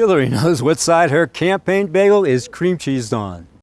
Hillary knows what side her campaign bagel is cream cheesed on.